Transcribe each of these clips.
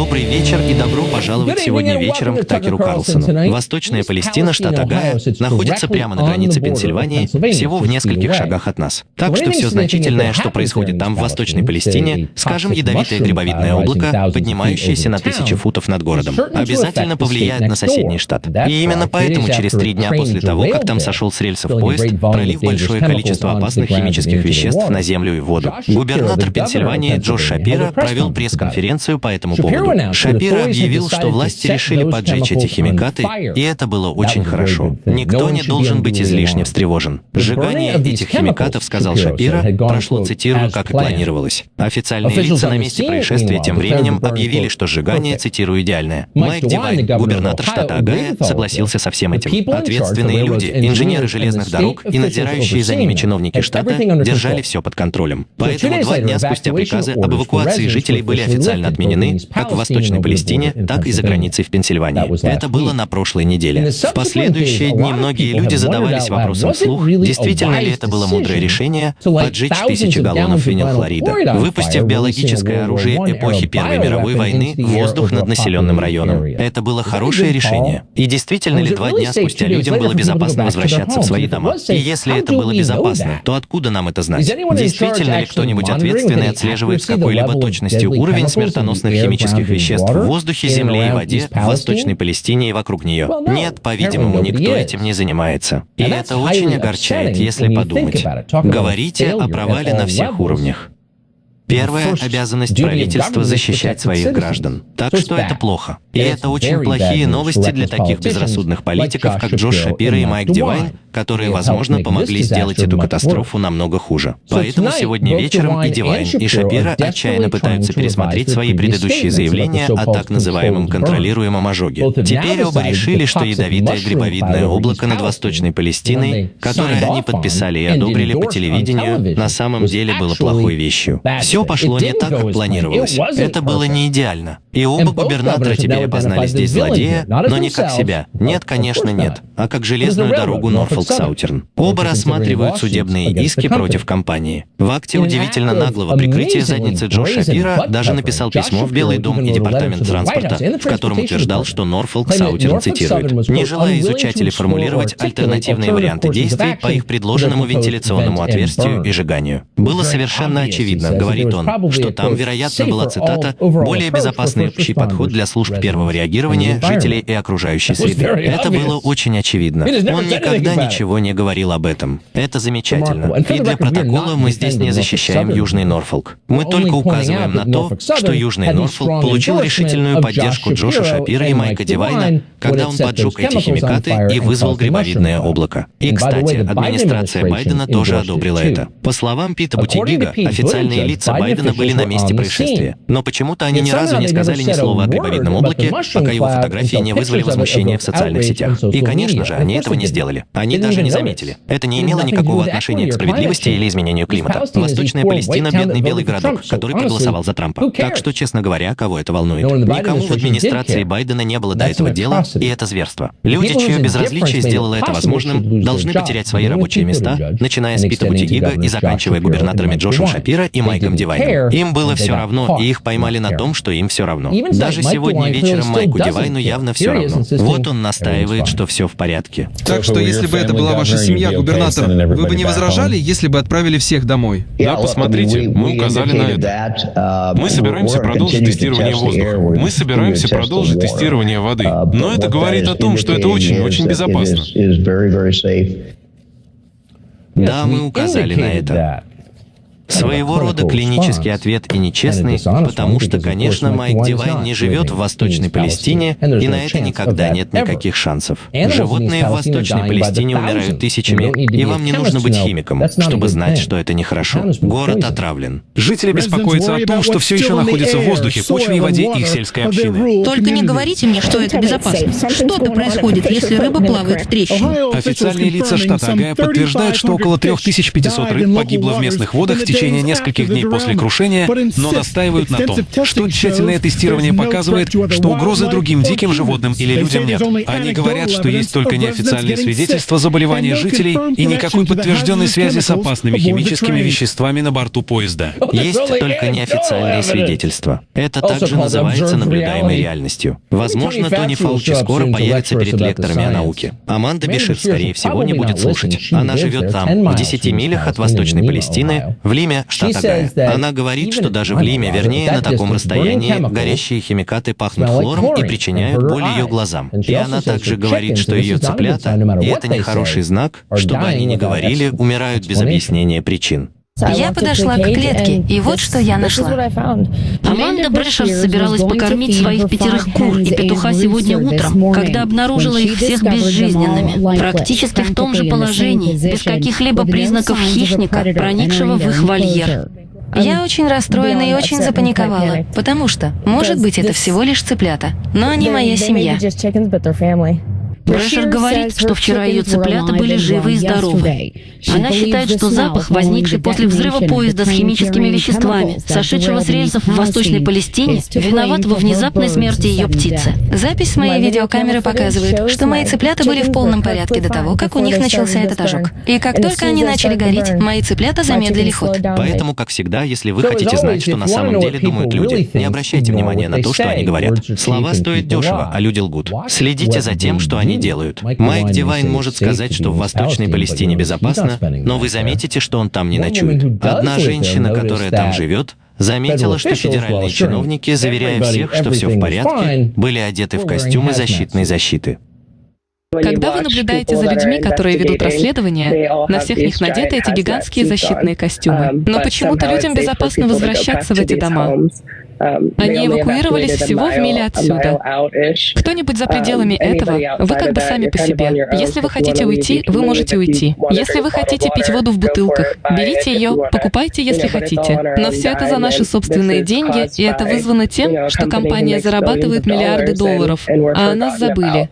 Добрый вечер и добро пожаловать сегодня вечером к Такеру Карлсону. Восточная Палестина, штат Огайо, находится прямо на границе Пенсильвании, всего в нескольких шагах от нас. Так что все значительное, что происходит там, в Восточной Палестине, скажем, ядовитое грибовидное облако, поднимающееся на тысячи футов над городом, обязательно повлияет на соседний штат. И именно поэтому через три дня после того, как там сошел с рельсов поезд, пролив большое количество опасных химических веществ на землю и воду. Губернатор Пенсильвании Джош Шапира провел пресс-конференцию по этому поводу. Шапира объявил, что власти решили поджечь эти химикаты, и это было очень хорошо. Никто не должен быть излишне встревожен. Сжигание этих химикатов, сказал Шапира, прошло, цитирую, как и планировалось. Официальные лица на месте происшествия тем временем объявили, что сжигание, цитирую, идеальное. Майк Дивайн, губернатор штата Агая, согласился со всем этим. Ответственные люди, инженеры железных дорог и надзирающие за ними чиновники штата держали все под контролем. Поэтому два дня спустя приказы об эвакуации жителей были официально отменены, как в Восточной Палестине, так и за границей в Пенсильвании. Это было на прошлой неделе. В последующие дни многие люди задавались вопросом вслух, действительно ли это было мудрое решение поджечь тысячи галлонов винилхлорида, выпустив биологическое оружие эпохи Первой мировой войны в воздух над населенным районом. Это было хорошее решение. И действительно ли два дня спустя людям было безопасно возвращаться в свои дома? И если это было безопасно, то откуда нам это знать? Действительно ли кто-нибудь ответственный отслеживает с какой-либо точностью уровень смертоносных химических веществ в воздухе, земле и воде в Восточной Палестине и вокруг нее? Нет, по-видимому, никто этим не занимается. И это очень огорчает, если подумать. Говорите о провале на всех уровнях. Первая обязанность правительства — защищать своих граждан. Так что это плохо. И это очень плохие новости для таких безрассудных политиков, как Джош Шапира и Майк Дивайн, которые, возможно, помогли сделать эту катастрофу намного хуже. Поэтому сегодня вечером и Дивайн, и Шапира отчаянно пытаются пересмотреть свои предыдущие заявления о так называемом контролируемом ожоге. Теперь оба решили, что ядовитое грибовидное облако над Восточной Палестиной, которое они подписали и одобрили по телевидению, на самом деле было плохой вещью. Все пошло не так, как планировалось. Это было не идеально. И оба губернатора теперь опознали здесь злодея, но не как себя. Нет, конечно, нет. А как железную дорогу Норфолк Саутерн. Оба рассматривают судебные иски против компании. В акте удивительно наглого прикрытия задницы Джо Шапира даже написал письмо в Белый дом и Департамент транспорта, в котором утверждал, что Норфолк Саутерн цитирует, не желая изучать или формулировать альтернативные варианты действий по их предложенному вентиляционному отверстию и сжиганию. Было совершенно очевидно, говорит он, что там, вероятно, была цитата «более безопасный общий подход для служб первого реагирования, жителей и окружающей среды». Это было очень очевидно. Он никогда ничего не говорил об этом. Это замечательно. И для протокола мы здесь не защищаем Южный Норфолк. Мы только указываем на то, что Южный Норфолк получил решительную поддержку Джоша Шапира и Майка Дивайна, когда он поджег эти химикаты и вызвал грибовидное облако. И, кстати, администрация Байдена тоже одобрила это. По словам Пита Бутигига, официальные лица Байдена были на месте происшествия. Но почему-то они ни разу не сказали ни слова о грибовидном облаке, пока его фотографии не вызвали возмущения в социальных сетях. И, конечно же, они этого не сделали. Они даже не заметили. Это не имело никакого отношения к справедливости или изменению климата. Восточная Палестина — бедный белый городок, который проголосовал за Трампа. Так что, честно говоря, кого это волнует? Никому в администрации Байдена не было до этого дела, и это зверство. Люди, чье безразличие сделало это возможным, должны потерять свои рабочие места, начиная с Пита Бутигига и заканчивая губернаторами Джошем Шапира и Майком Дивайном. Им было все равно, и их поймали на том, что им все равно. Даже сегодня вечером Майку Дивайну явно все равно. Вот он настаивает, что все в порядке. Так что, если бы это была ваша семья, губернатор, вы бы не возражали, если бы отправили всех домой? Да, посмотрите, мы указали на это. Мы собираемся продолжить тестирование воздуха. Мы собираемся продолжить тестирование воды. Но это говорит о том, что это очень-очень безопасно. Да, мы указали на это. Своего рода клинический ответ и нечестный, потому что, конечно, Майк Дивайн не живет в Восточной Палестине, и на это никогда нет никаких шансов. Животные в Восточной Палестине умирают тысячами, и вам не нужно быть химиком, чтобы знать, что это нехорошо. Город отравлен. Жители беспокоятся о том, что все еще находится в воздухе, почве и воде их сельской общины. Только не говорите мне, что это безопасно. Что-то происходит, если рыба плавает в трещине. Официальные лица штата Агая подтверждают, что около 3500 рыб погибло в местных водах в течение течение нескольких дней после крушения, но настаивают на том, что тщательное тестирование показывает, что угрозы другим диким животным или людям нет. Они говорят, что есть только неофициальные свидетельства заболевания жителей и никакой подтвержденной связи с опасными химическими веществами на борту поезда. Есть только неофициальные свидетельства. Это также называется наблюдаемой реальностью. Возможно, Тони Фаучи скоро появится перед лекторами о науке. Аманда Бишир, скорее всего, не будет слушать. Она живет там, в 10 милях от Восточной Палестины, в Лиме, штат Огайо. Она говорит, что даже в Лиме, вернее, на таком расстоянии, горящие химикаты пахнут хлором и причиняют боль ее глазам. И она также говорит, что ее цыплята, и это нехороший знак, чтобы они не говорили, умирают без объяснения причин. Я подошла к клетке, и вот что я нашла. Аманда Брэшерс собиралась покормить своих пятерых кур и петуха сегодня утром, когда обнаружила их всех безжизненными, практически в том же положении, без каких-либо признаков хищника, проникшего в их вольер. Я очень расстроена и очень запаниковала, потому что, может быть, это всего лишь цыплята, но они моя семья. Брэшер говорит, что вчера ее цыплята были живы и здоровы. Она считает, что запах, возникший после взрыва поезда с химическими веществами, сошедшего с рельсов в Восточной Палестине, виноват во внезапной смерти ее птицы. Запись с моей видеокамеры показывает, что мои цыплята были в полном порядке до того, как у них начался этот ожог. И как только они начали гореть, мои цыплята замедлили ход. Поэтому, как всегда, если вы хотите знать, что на самом деле думают люди, не обращайте внимания на то, что они говорят. Слова стоят дешево, а люди лгут. Следите за тем, что они делают. Майк Дивайн может сказать, что в Восточной Палестине безопасно, но вы заметите, что он там не ночует. Одна женщина, которая там живет, заметила, что федеральные чиновники, заверяя всех, что все в порядке, были одеты в костюмы защитной защиты. Когда вы наблюдаете за людьми, которые ведут расследование, на всех них надеты эти гигантские защитные костюмы. Но почему-то людям безопасно возвращаться в эти дома. Они эвакуировались всего в миле отсюда. Кто-нибудь за пределами этого, вы как бы сами по себе. Если вы хотите уйти, вы можете уйти. Если вы хотите пить воду в бутылках, берите ее, покупайте, если хотите. Но все это за наши собственные деньги, и это вызвано тем, что компания зарабатывает миллиарды долларов, а о нас забыли.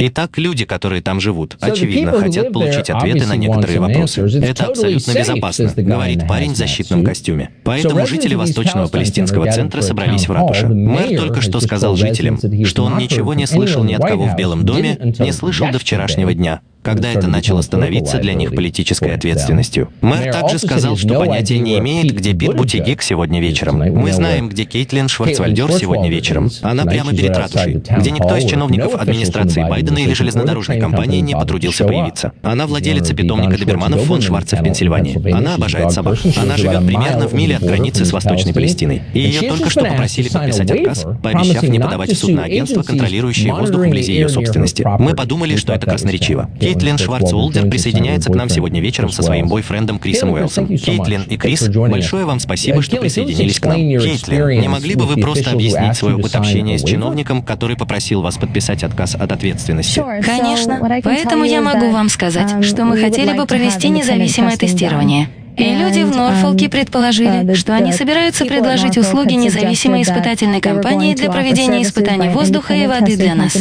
Итак, люди, которые там живут, очевидно, хотят получить ответы на некоторые вопросы. Это абсолютно безопасно, говорит парень в защитном костюме. Поэтому жители Восточного палестинского центра собрались в ратуше. Мэр только что сказал жителям, что он ничего не слышал ни от кого в Белом доме, не слышал до вчерашнего дня когда это начало становиться для них политической ответственностью. Мэр также сказал, что понятия не имеет, где Пит Бутигик сегодня вечером. Мы знаем, где Кейтлин Шварцвальдер сегодня вечером. Она прямо перед ратушей, где никто из чиновников администрации Байдена или железнодорожной компании не потрудился появиться. Она владелица питомника доберманов фон Шварца в Пенсильвании. Она обожает собак. Она живет примерно в миле от границы с Восточной Палестиной. И ее только что попросили подписать отказ, пообещав не подавать в суд на агентство, контролирующее воздух вблизи ее собственности. Мы подумали, что это красноречиво. Кейтлин Шварцволдер присоединяется к нам сегодня вечером со своим бойфрендом Крисом Уэллсом. Кейтлин и Крис, большое вам спасибо, что присоединились к нам. Кейтлин, не могли бы вы просто объяснить свой опыт общения с чиновником, который попросил вас подписать отказ от ответственности? Конечно. Поэтому я могу вам сказать, um, что мы хотели бы провести независимое тестирование. И люди в Норфолке um, предположили, uh, что они собираются предложить услуги независимой испытательной компании для проведения испытаний воздуха и воды для нас.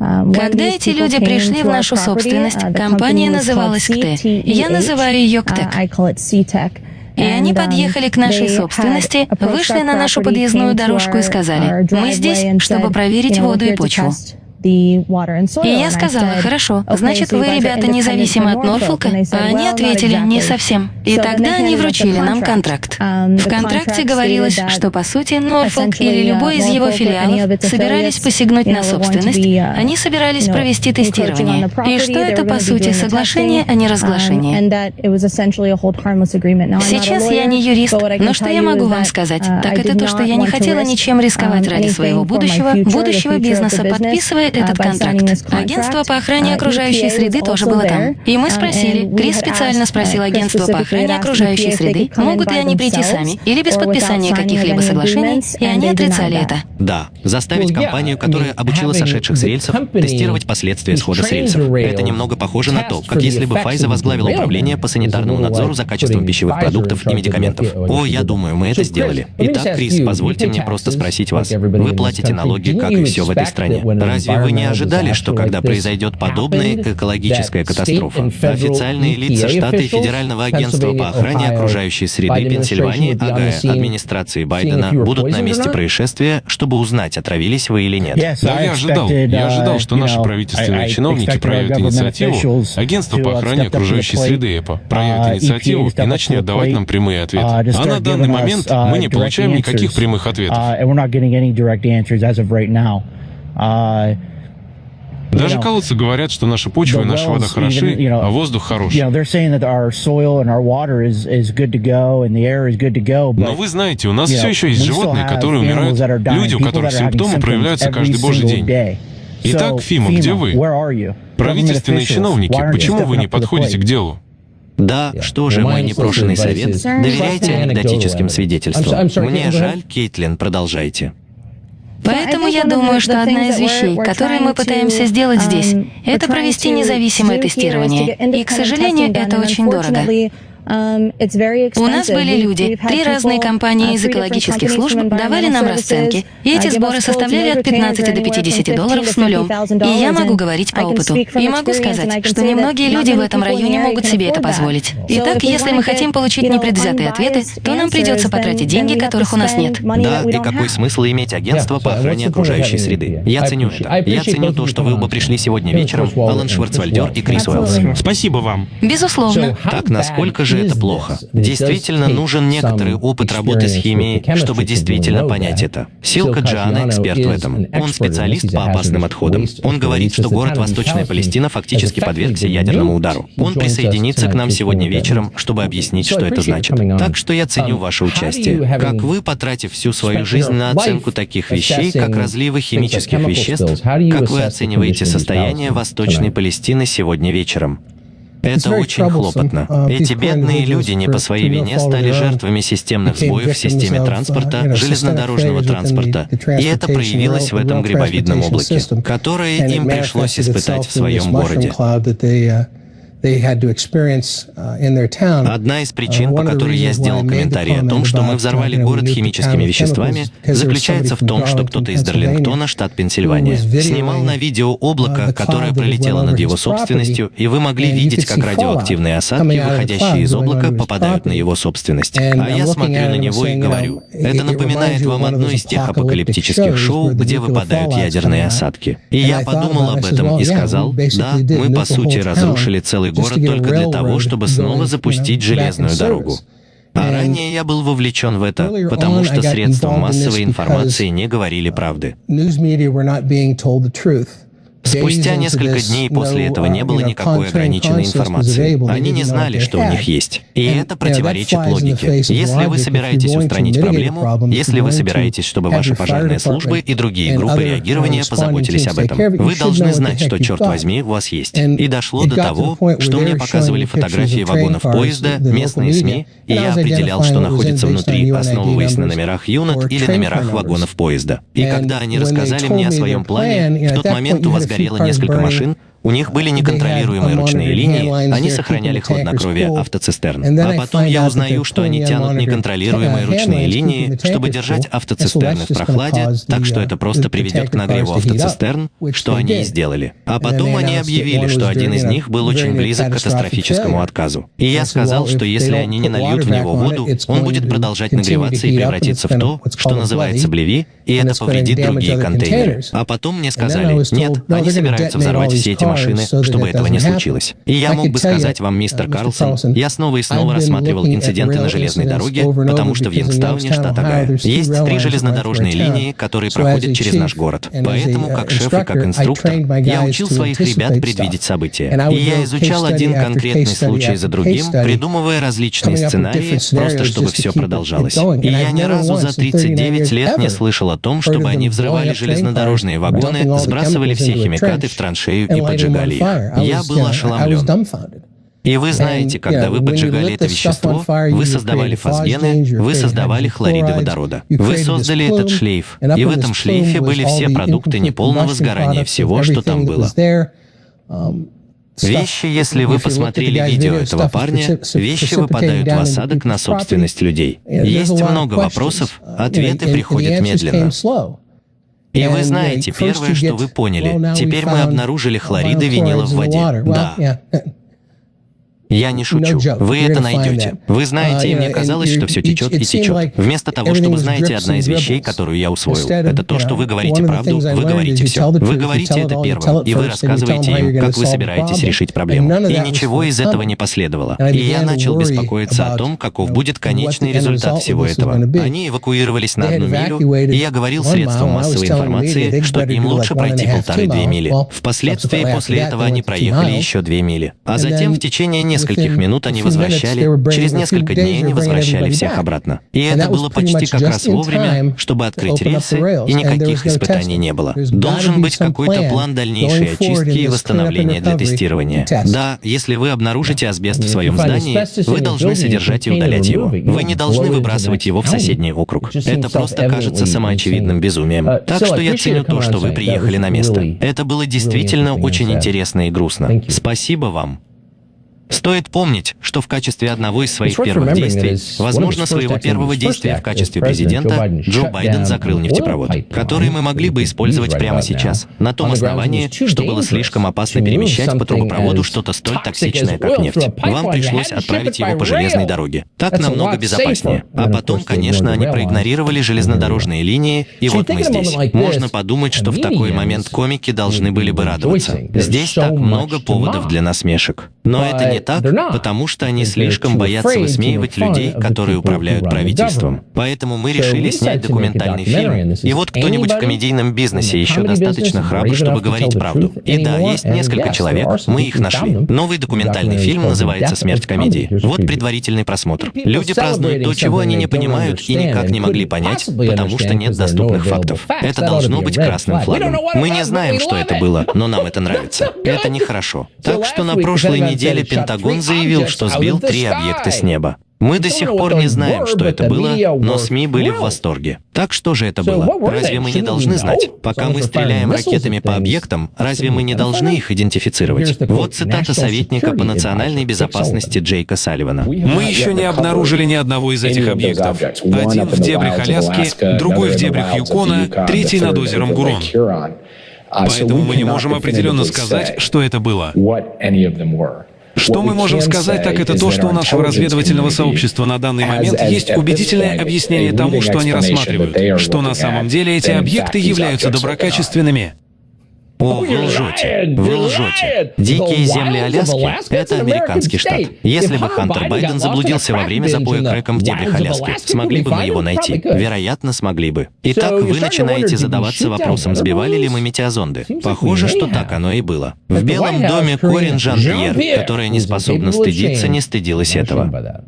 Um, Когда эти люди пришли в нашу собственность, uh, компания называлась КТЭ. Я называю ее КТЭК. Uh, и они um, подъехали к нашей собственности, вышли на нашу подъездную дорожку и сказали, мы здесь, чтобы проверить воду и почву. И я сказала, хорошо, значит, вы, ребята, независимы от Норфолка? А они ответили, не совсем. И тогда они вручили нам контракт. Um, в контракте говорилось, что, по сути, Норфолк или uh, любой из его филиалов собирались посягнуть на собственность, uh, они собирались провести тестирование. И что это, по сути, соглашение, а не разглашение. Um, Сейчас я не юрист, но что я могу вам сказать, uh, так это то, что я не хотела ничем рисковать um, ради своего будущего, будущего бизнеса, подписывая этот контракт. Агентство по охране окружающей среды тоже было там. И мы спросили, Крис специально спросил агентство по охране окружающей среды, могут ли они прийти сами или без подписания каких-либо соглашений, и они отрицали это. Да, заставить компанию, которая обучила сошедших с рельсов, тестировать последствия схода с рельсов. Это немного похоже на то, как если бы Файза возглавила управление по санитарному надзору за качеством пищевых продуктов и медикаментов. О, я думаю, мы это сделали. Итак, Крис, позвольте мне просто спросить вас. Вы платите налоги, как и все в этой стране. Разве вы не ожидали, что когда произойдет подобная экологическая катастрофа, официальные лица штата и Федерального агентства по охране окружающей среды Пенсильвании, АГА, администрации Байдена, будут на месте происшествия, чтобы узнать, отравились вы или нет? Да, я ожидал. Я ожидал, что наши правительственные чиновники проявят инициативу, агентство по охране окружающей среды ЭПА проявит инициативу и начнет давать нам прямые ответы. А на данный момент мы не получаем никаких прямых ответов. Даже колодцы говорят, что наша почва и наша вода хороши, а воздух хороший. Но вы знаете, у нас все еще есть животные, которые умирают, люди, у которых симптомы проявляются каждый божий день. Итак, Фима, где вы? Правительственные чиновники, почему вы не подходите к делу? Да, что же мой непрошенный совет? Доверяйте анекдотическим свидетельствам. Мне жаль, Кейтлин, продолжайте. Поэтому я думаю, что одна из вещей, которые мы пытаемся сделать здесь, это провести независимое тестирование. И, к сожалению, это очень дорого. Um, У нас были люди, три разные компании uh, из экологических служб давали нам расценки, и эти сборы составляли от 15 до 50 долларов с нулем. И я могу говорить по опыту. И могу сказать, что немногие люди в этом районе могут себе это позволить. Итак, если мы хотим получить непредвзятые ответы, то нам придется потратить деньги, которых у нас нет. Да, и какой смысл иметь агентство по охране окружающей среды? Я ценю это. Я ценю то, что вы оба пришли сегодня вечером, Алан Шварцвальдер и Крис Уэллс. Спасибо вам. Безусловно. Так, насколько же же это плохо. Действительно нужен некоторый опыт работы с химией, чтобы действительно понять это. Силка Джана эксперт в этом. Он специалист по опасным отходам. Он говорит, что город Восточная Палестина фактически подвергся ядерному удару. Он присоединится к нам сегодня вечером, чтобы объяснить, что это значит. Так что я ценю ваше участие. Как вы, потратив всю свою жизнь на оценку таких вещей, как разливы химических веществ, как вы оцениваете состояние Восточной Палестины сегодня вечером? Это очень хлопотно. Uh, Эти бедные люди не по своей вине стали жертвами системных сбоев в системе uh, транспорта, железнодорожного транспорта, и это проявилось в этом грибовидном облаке, которое им пришлось испытать в своем городе. Uh, Одна из причин, uh, по которой я сделал комментарий о том, что мы взорвали город химическими веществами, заключается в том, что кто-то из Дарлингтона, штат Пенсильвания, снимал на видео облако, которое пролетело над его собственностью, и вы могли видеть, как радиоактивные осадки, выходящие из облака, попадают на его собственность. А я смотрю на него и говорю, это напоминает вам одно из тех апокалиптических шоу, где выпадают ядерные осадки. И я подумал об этом и сказал, да, мы по сути разрушили целый город только для того, чтобы снова запустить железную дорогу. А ранее я был вовлечен в это, потому что средства массовой информации не говорили правды. Спустя несколько дней после этого не было никакой ограниченной информации. Они не знали, что у них есть. И это противоречит логике. Если вы собираетесь устранить проблему, если вы собираетесь, чтобы ваши пожарные службы и другие группы реагирования позаботились об этом, вы должны знать, что, черт возьми, у вас есть. И дошло до того, что мне показывали фотографии вагонов поезда, местные СМИ, и я определял, что находится внутри, основываясь на номерах юнот или номерах вагонов поезда. И когда они рассказали мне о своем плане, в тот момент у вас горело несколько машин, у них были неконтролируемые ручные линии, они сохраняли хладнокровие автоцистерн. А потом я узнаю, что они тянут неконтролируемые ручные линии, чтобы держать автоцистерны в прохладе, так что это просто приведет к нагреву автоцистерн, что они и сделали. А потом они объявили, что один из них был очень близок к катастрофическому отказу. И я сказал, что если они не нальют в него воду, он будет продолжать нагреваться и превратиться в то, что называется блеви, и это повредит другие контейнеры. А потом мне сказали, нет, они собираются взорвать все эти машины, чтобы этого не случилось. И я мог бы сказать вам, мистер Карлсон, я снова и снова рассматривал инциденты на железной дороге, потому что в Йенгстауне, штат Огайо, есть три железнодорожные линии, которые проходят через наш город. Поэтому, как шеф и как инструктор, я учил своих ребят предвидеть события. И я изучал один конкретный случай за другим, придумывая различные сценарии, просто чтобы все продолжалось. И я ни разу за 39 лет не слышал о том, чтобы они взрывали железнодорожные вагоны, сбрасывали все химикаты в траншею и поджигали поджигали их. Я был ошеломлен. И вы знаете, когда вы поджигали это вещество, вы создавали фосгены, вы создавали хлориды водорода. Вы создали этот шлейф, и в этом шлейфе были все продукты неполного сгорания всего, что там было. Um, вещи, если вы посмотрели видео этого парня, вещи выпадают в осадок на собственность людей. Есть много вопросов, uh, ответы приходят медленно. И вы знаете, первое, что вы поняли, теперь мы обнаружили хлориды винила в воде. Да. Я не шучу. Вы это найдете. Вы знаете, и мне казалось, что все течет и течет. Вместо того, чтобы знаете, одна из вещей, которую я усвоил, это то, что вы говорите правду, вы говорите все. Вы говорите это первым, и вы рассказываете им, как вы собираетесь решить проблему. И ничего из этого не последовало. И я начал беспокоиться о том, каков будет конечный результат всего этого. Они эвакуировались на одну милю, и я говорил средствам массовой информации, что им лучше пройти полторы-две мили. Впоследствии после этого они проехали еще две мили. А затем в течение нескольких минут они возвращали, через несколько дней они возвращали всех обратно. И это было почти как раз вовремя, чтобы открыть рельсы, и никаких испытаний не было. Должен быть какой-то план дальнейшей очистки и восстановления для тестирования. Да, если вы обнаружите асбест в своем здании, вы должны содержать и удалять его. Вы не должны выбрасывать его в соседний округ. Это просто кажется самоочевидным безумием. Uh, так что я ценю то, что вы приехали на место. Это было действительно очень интересно и грустно. Спасибо вам. Стоит помнить, что в качестве одного из своих первых действий, возможно, своего первого действия в качестве президента, Джо Байден закрыл нефтепровод, который мы могли бы использовать прямо сейчас, на том основании, что было слишком опасно перемещать по трубопроводу что-то столь токсичное, как нефть. Вам пришлось отправить его по железной дороге. Так намного безопаснее. А потом, конечно, они проигнорировали железнодорожные линии, и вот мы здесь. Можно подумать, что в такой момент комики должны были бы радоваться. Здесь так много поводов для насмешек. Но это не так, потому что они слишком боятся высмеивать людей, которые управляют правительством. Поэтому мы решили снять документальный фильм. И вот кто-нибудь в комедийном бизнесе еще достаточно храбр, чтобы говорить правду. И да, есть несколько человек, мы их нашли. Новый документальный фильм называется «Смерть комедии». Вот предварительный просмотр. Люди празднуют то, чего они не понимают и никак не могли понять, потому что нет доступных фактов. Это должно быть красным флагом. Мы не знаем, что это было, но нам это нравится. Это нехорошо. Так что на прошлой неделе Пентагон заявил, что сбил три объекта с неба. Мы до сих пор не знаем, что это было, но СМИ были в восторге. Так что же это было? Разве мы не должны знать? Пока мы стреляем ракетами по объектам, разве мы не должны их идентифицировать? Вот цитата советника по национальной безопасности Джейка Салливана. Мы еще не обнаружили ни одного из этих объектов. Один в дебрях Аляски, другой в дебрях Юкона, третий над озером Гурон. Поэтому мы не можем определенно сказать, что это было. Что мы можем сказать, так это то, что у нашего разведывательного сообщества на данный момент есть убедительное объяснение тому, что они рассматривают, что на самом деле эти объекты являются доброкачественными. О, вы лжете. Вы лжете. Дикие земли Аляски — это американский штат. Если бы Хантер Байден заблудился во время запоя крэком в дебрях Аляски, смогли бы мы его найти? Вероятно, смогли бы. Итак, вы начинаете задаваться вопросом, сбивали ли мы метеозонды. Похоже, что так оно и было. В Белом доме Корин Жан-Пьер, которая не способна стыдиться, не стыдилась этого.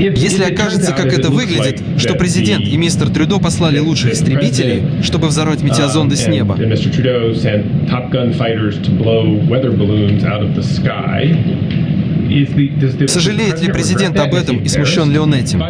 Если окажется, как это выглядит, что президент и мистер Трюдо послали лучших истребителей, чтобы взорвать метеозонды с неба, Сожалеет ли президент об этом и смущен ли он этим?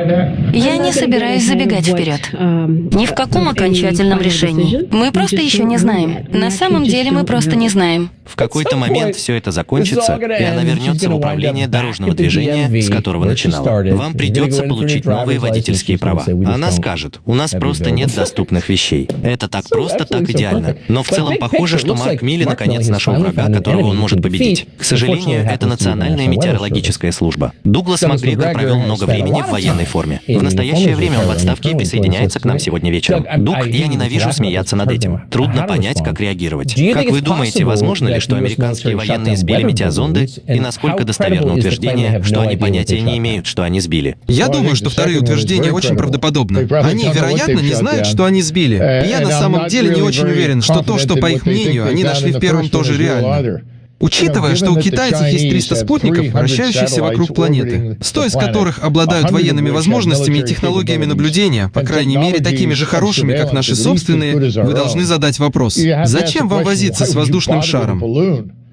Я не собираюсь забегать вперед. Ни в каком окончательном решении. Мы просто еще не знаем. На самом деле мы просто не знаем. В какой-то момент все это закончится, и она вернется в управление дорожного движения, с которого начинала. Вам придется получить новые водительские права. Она скажет, у нас просто нет доступных вещей. Это так просто, так идеально. Но в целом похоже, что Марк Милли наконец нашел врага, которого он может победить. К сожалению, это национальная метеорологическая служба. Дуглас Макгрегор провел много времени в военной форме. В настоящее время он в отставке и присоединяется к нам сегодня вечером. Дуг, я ненавижу смеяться над этим. Трудно понять, как реагировать. Как вы думаете, возможно ли, что американские военные сбили метеозонды, и насколько достоверно утверждение, что они понятия не имеют, что они сбили? Я думаю, что вторые утверждения очень правдоподобны. Они, вероятно, не знают, что они сбили. И я на самом деле не очень уверен, что то, что, по их мнению, они нашли в первом, тоже реально. Учитывая, что у китайцев есть 300 спутников, вращающихся вокруг планеты, 100 из которых обладают военными возможностями и технологиями наблюдения, по крайней мере, такими же хорошими, как наши собственные, вы должны задать вопрос, зачем вам возиться с воздушным шаром?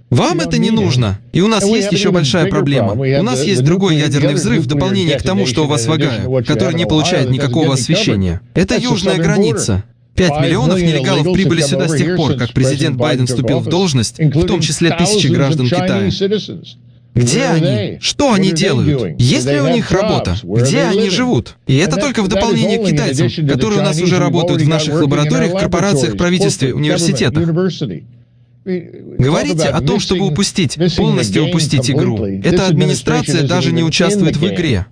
Вам это не нужно. И у нас есть еще большая проблема. У нас есть другой ядерный взрыв в дополнение к тому, что у вас в Огайо, который не получает никакого освещения. Это южная граница. 5 миллионов нелегалов прибыли сюда с тех пор, как президент Байден вступил в должность, в том числе тысячи граждан Китая. Где они? Что они делают? Есть ли у них работа? Где они живут? И это только в дополнение к китайцам, которые у нас уже работают в наших лабораториях, корпорациях, правительстве, университетах. Говорите о том, чтобы упустить, полностью упустить игру. Эта администрация даже не участвует в игре.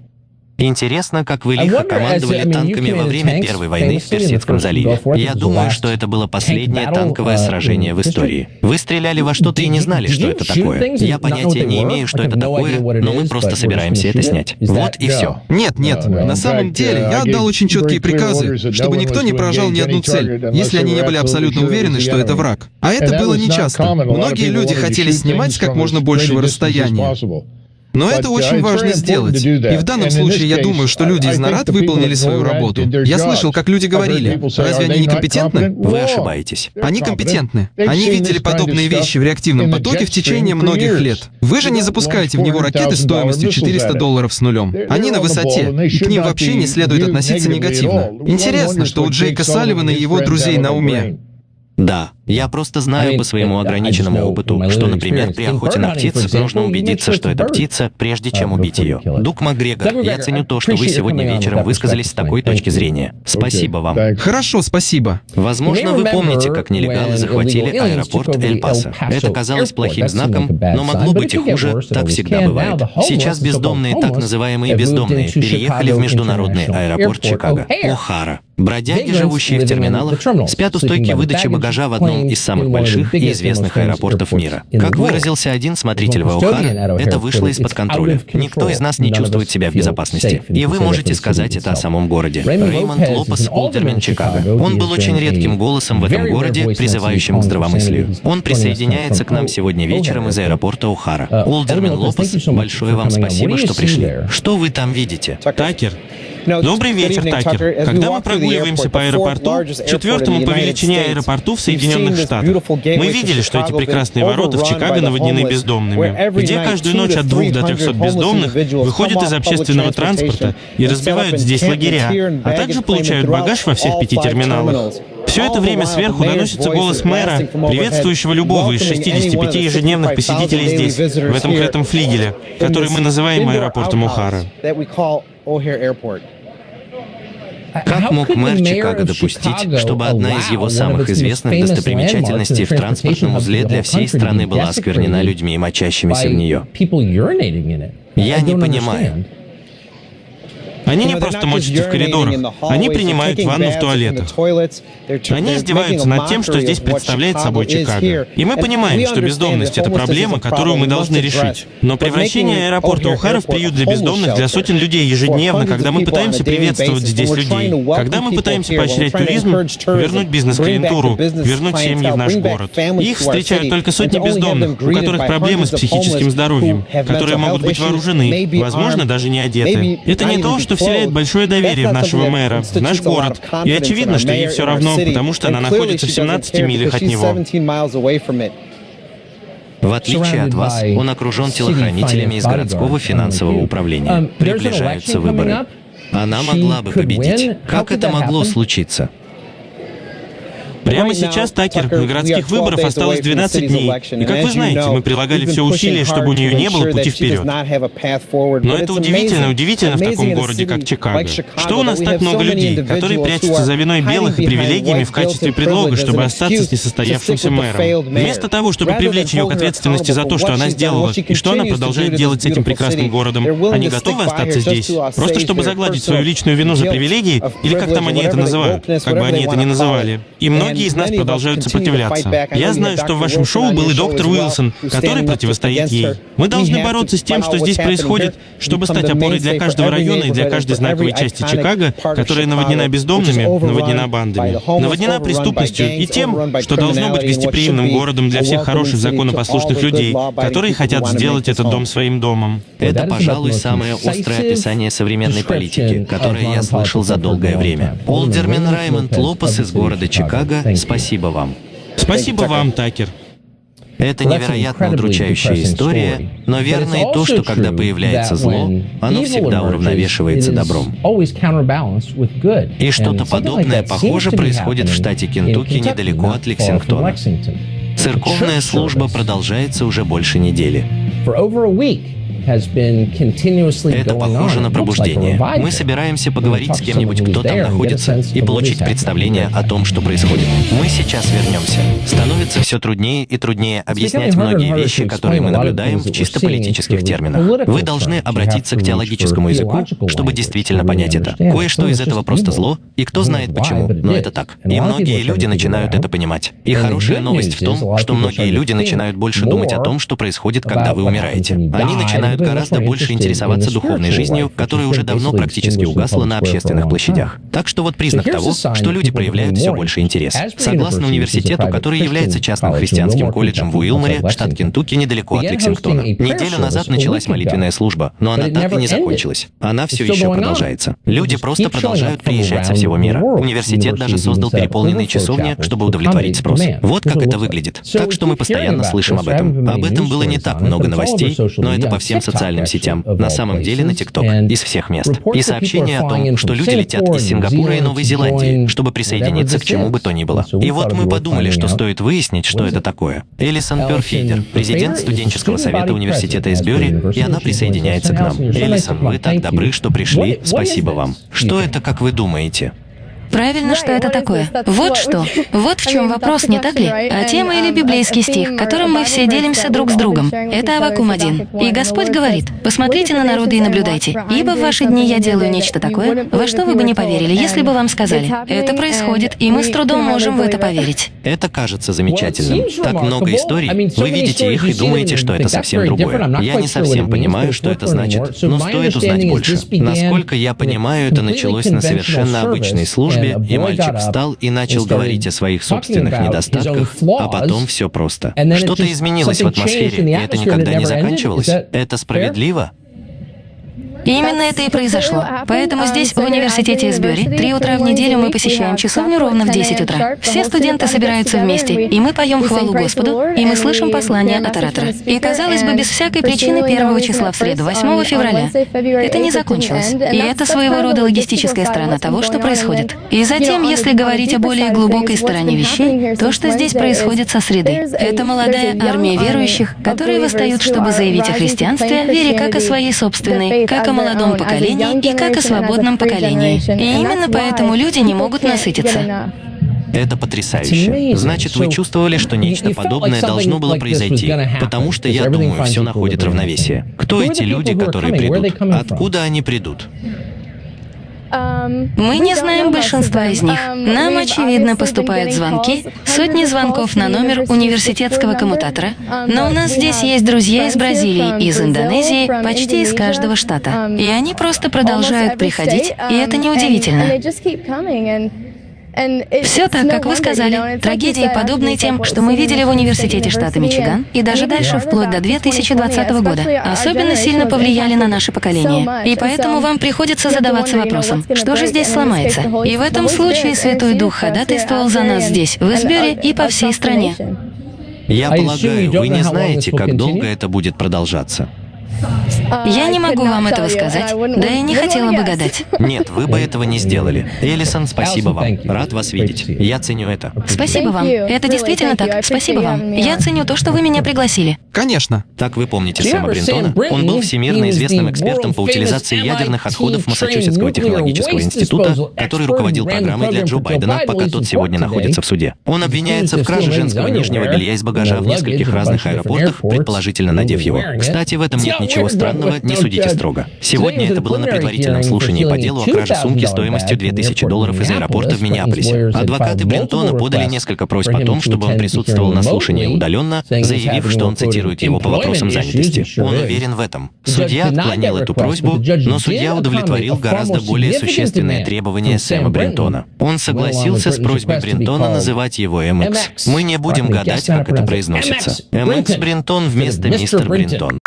Интересно, как вы лихо командовали танками во время Первой войны в Персидском заливе. Я думаю, что это было последнее танковое uh, сражение в истории. Вы стреляли во что-то и не знали, что это такое. Я понятия не имею, что это такое, но мы просто собираемся это снять. Вот и все. Нет, нет. На самом деле, uh, я отдал очень четкие приказы, чтобы никто не поражал ни одну цель, если они не были абсолютно уверены, что это враг. А это было нечасто. Многие люди хотели снимать с как можно большего расстояния. Но это очень важно сделать. И в данном случае я думаю, что люди из НАРАД выполнили свою работу. Я слышал, как люди говорили, разве они некомпетентны? Вы ошибаетесь. Они компетентны. Они видели подобные вещи в реактивном потоке в течение многих лет. Вы же не запускаете в него ракеты стоимостью 400 долларов с нулем. Они на высоте, и к ним вообще не следует относиться негативно. Интересно, что у Джейка Салливана и его друзей на уме. Да, я просто знаю по своему ограниченному опыту, что, например, при охоте на птиц нужно убедиться, что это птица, прежде чем убить ее. Дук Макгрегор, я ценю то, что вы сегодня вечером высказались с такой точки зрения. Спасибо вам. Хорошо, спасибо. Возможно, вы помните, как нелегалы захватили аэропорт Эль-Пасо. Это казалось плохим знаком, но могло быть и хуже, так всегда бывает. Сейчас бездомные, так называемые бездомные, переехали в международный аэропорт Чикаго, О'Хара. Бродяги, живущие в терминалах, спят у стойки выдачи багажа в одном из самых больших и известных аэропортов мира. Как выразился один смотритель в О'Хара, это вышло из-под контроля. Никто из нас не чувствует себя в безопасности. И вы можете сказать это о самом городе. Реймонд Лопес, Олдермен, Чикаго. Он был очень редким голосом в этом городе, призывающим к здравомыслию. Он присоединяется к нам сегодня вечером из аэропорта О'Хара. Олдермен Лопес, большое вам спасибо, что пришли. Что вы там видите? Такер, Добрый вечер, Такер. Когда мы прогуливаемся по аэропорту, четвертому по величине аэропорту в Соединенных Штатах, мы видели, что эти прекрасные ворота в Чикаго наводнены бездомными, где каждую ночь от двух до трехсот бездомных выходят из общественного транспорта и разбивают здесь лагеря, а также получают багаж во всех пяти терминалах. Все это время сверху доносится голос мэра, приветствующего любого из 65 ежедневных посетителей здесь, в этом крытом флигеле, который мы называем аэропортом Ухара. Как мог мэр Чикаго допустить, чтобы одна из его самых известных достопримечательностей в транспортном узле для всей страны была осквернена людьми, мочащимися в нее? Я не понимаю. Они не просто мочатся в коридорах, они принимают ванну в туалетах. Они издеваются над тем, что здесь представляет собой Чикаго. И мы понимаем, что бездомность — это проблема, которую мы должны решить. Но превращение аэропорта Ухара в приют для бездомных для сотен людей ежедневно, когда мы пытаемся приветствовать здесь людей, когда мы пытаемся поощрять туризм, вернуть бизнес-клиентуру, вернуть семьи в наш город. Их встречают только сотни бездомных, у которых проблемы с психическим здоровьем, которые могут быть вооружены, возможно, даже не одеты. Это не то, что вселяет большое доверие в нашего мэра, в наш город. И очевидно, что ей все равно, потому что она находится в 17 милях от него. В отличие от вас, он окружен телохранителями из городского финансового управления. Um, Приближаются выборы. Она могла бы победить. Как это могло случиться? Прямо сейчас, Такер, на городских выборах осталось 12 дней. И как вы знаете, мы прилагали все усилия, чтобы у нее не было пути вперед. Но это удивительно, удивительно в таком городе, как Чикаго. Что у нас так много людей, которые прячутся за виной белых и привилегиями в качестве предлога, чтобы остаться с несостоявшимся мэром. Вместо того, чтобы привлечь ее к ответственности за то, что она сделала, и что она продолжает делать с этим прекрасным городом, они готовы остаться здесь, просто чтобы загладить свою личную вину за привилегии, или как там они это называют, как бы они это ни называли. И многие многие из нас продолжают сопротивляться. Я знаю, что в вашем шоу был и доктор Уилсон, который противостоит ей. Мы должны бороться с тем, что здесь происходит, чтобы стать опорой для каждого района и для каждой знаковой части Чикаго, которая наводнена бездомными, наводнена бандами, наводнена преступностью и тем, что должно быть гостеприимным городом для всех хороших законопослушных людей, которые хотят сделать этот дом своим домом. Это, пожалуй, самое острое описание современной политики, которое я слышал за долгое время. Олдермен Раймонд Лопес из города Чикаго Спасибо вам. Спасибо вам, Такер. Это невероятно удручающая история, но верно и то, что когда появляется зло, оно всегда уравновешивается добром. И что-то подобное, похоже, происходит в штате Кентукки недалеко от Лексингтона. Церковная служба продолжается уже больше недели. Это похоже на пробуждение. Мы собираемся поговорить с кем-нибудь, кто там находится, и получить представление о том, что происходит. Мы сейчас вернемся. Становится все труднее и труднее объяснять многие вещи, которые мы наблюдаем в чисто политических терминах. Вы должны обратиться к теологическому языку, чтобы действительно понять это. Кое-что из этого просто зло, и кто знает почему, но это так. И многие люди начинают это понимать. И хорошая новость в том, что многие люди начинают больше думать о том, что происходит, когда вы умираете. Они начинают гораздо больше интересоваться духовной жизнью, которая уже давно практически угасла на общественных площадях. Так что вот признак того, что люди проявляют все больше интерес. Согласно университету, который является частным христианским колледжем в Уилморе, штат Кентукки, недалеко от Лексингтона. Неделю назад началась молитвенная служба, но она так и не закончилась. Она все еще продолжается. Люди просто продолжают приезжать со всего мира. Университет даже создал переполненные часовни, чтобы удовлетворить спрос. Вот как это выглядит. Так что мы постоянно слышим об этом. Об этом было не так много новостей, но это по всем социальным сетям. На самом деле на ТикТок. Из всех мест. И сообщения о том, что люди летят из Сингапура и Новой Зеландии, чтобы присоединиться к чему бы то ни было. И вот мы подумали, что стоит выяснить, что это такое. Элисон Перфейдер, президент студенческого совета университета из Бюри, и она присоединяется к нам. Элисон, вы так добры, что пришли. Спасибо вам. Что это, как вы думаете? Правильно, что это такое. Вот что. Вот в чем вопрос, не так ли? А тема или библейский стих, которым мы все делимся друг с другом. Это Авакум 1. И Господь говорит, посмотрите на народы и наблюдайте, ибо в ваши дни я делаю нечто такое, во что вы бы не поверили, если бы вам сказали. Это происходит, и мы с трудом можем в это поверить. Это кажется замечательным. Так много историй. Вы видите их и думаете, что это совсем другое. Я не совсем понимаю, что это значит, но стоит узнать больше. Насколько я понимаю, это началось на совершенно обычной службе, службе, и мальчик встал и начал говорить о своих собственных недостатках, а потом все просто. Что-то изменилось в атмосфере, и это никогда не заканчивалось. Это справедливо? Именно это и произошло. Поэтому здесь, в университете Эсбери, три утра в неделю мы посещаем часовню ровно в 10 утра. Все студенты собираются вместе, и мы поем хвалу Господу, и мы слышим послание от оратора. И, казалось бы, без всякой причины первого числа в среду, 8 февраля. Это не закончилось. И это своего рода логистическая сторона того, что происходит. И затем, если говорить о более глубокой стороне вещей, то, что здесь происходит со среды, это молодая армия верующих, которые восстают, чтобы заявить о христианстве, вере как о своей собственной, как о молодом поколении и как о свободном поколении. И именно поэтому люди не могут насытиться. Это потрясающе. Значит, вы чувствовали, что нечто подобное должно было произойти, потому что, я думаю, все находит равновесие. Кто эти люди, которые придут? Откуда они придут? Мы не знаем большинства из них. Нам, очевидно, поступают звонки, сотни звонков на номер университетского коммутатора. Но у нас здесь есть друзья из Бразилии, из Индонезии, почти из каждого штата. И они просто продолжают приходить, и это неудивительно. Все так, как вы сказали. Трагедии, подобные тем, что мы видели в университете штата Мичиган, и даже дальше, вплоть до 2020 года, особенно сильно повлияли на наше поколение. И поэтому вам приходится задаваться вопросом, что же здесь сломается? И в этом случае Святой Дух ходатайствовал за нас здесь, в Избере и по всей стране. Я полагаю, вы не знаете, как долго это будет продолжаться. Я не могу вам этого сказать, да и не хотела бы гадать. Нет, вы бы этого не сделали. Элисон, спасибо вам. Рад вас видеть. Я ценю это. Спасибо вам. Это действительно так. Спасибо вам. Я ценю то, что вы меня пригласили. Конечно. Так вы помните Сэма Бринтона? Он был всемирно известным экспертом по утилизации ядерных отходов Массачусетского технологического института, который руководил программой для Джо Байдена, пока тот сегодня находится в суде. Он обвиняется в краже женского нижнего белья из багажа в нескольких разных аэропортах, предположительно надев его. Кстати, в этом нет Ничего странного, не судите строго. Сегодня это было на предварительном слушании по делу о краже сумки стоимостью 2000 долларов из аэропорта в Миннеаполисе. Адвокаты Брентона подали несколько просьб о том, чтобы он присутствовал на слушании удаленно, заявив, что он цитирует его по вопросам занятости. Он уверен в этом. Судья отклонил эту просьбу, но судья удовлетворил гораздо более существенные требования Сэма Брентона. Он согласился с просьбой Брентона называть его MX. Мы не будем гадать, как это произносится. MX Брентон вместо мистер Брентон.